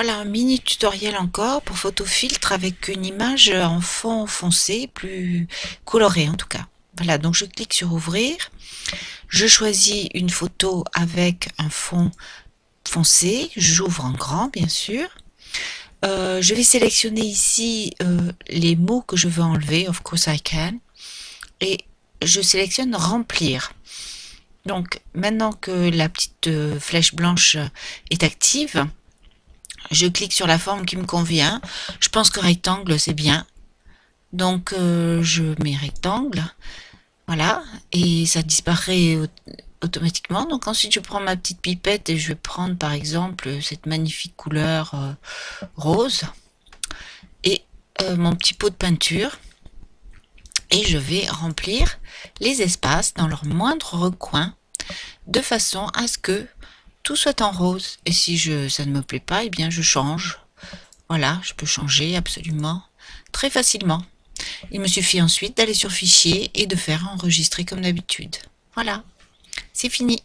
Voilà un mini tutoriel encore pour photofiltre avec une image en fond foncé, plus coloré en tout cas. Voilà, donc je clique sur ouvrir. Je choisis une photo avec un fond foncé. J'ouvre en grand bien sûr. Euh, je vais sélectionner ici euh, les mots que je veux enlever, of course I can. Et je sélectionne remplir. Donc maintenant que la petite euh, flèche blanche est active, je clique sur la forme qui me convient. Je pense que rectangle, c'est bien. Donc, euh, je mets rectangle. Voilà. Et ça disparaît automatiquement. Donc ensuite, je prends ma petite pipette et je vais prendre, par exemple, cette magnifique couleur euh, rose. Et euh, mon petit pot de peinture. Et je vais remplir les espaces dans leur moindre recoin de façon à ce que soit en rose. Et si je, ça ne me plaît pas, et eh bien je change. Voilà, je peux changer absolument très facilement. Il me suffit ensuite d'aller sur fichier et de faire enregistrer comme d'habitude. Voilà, c'est fini.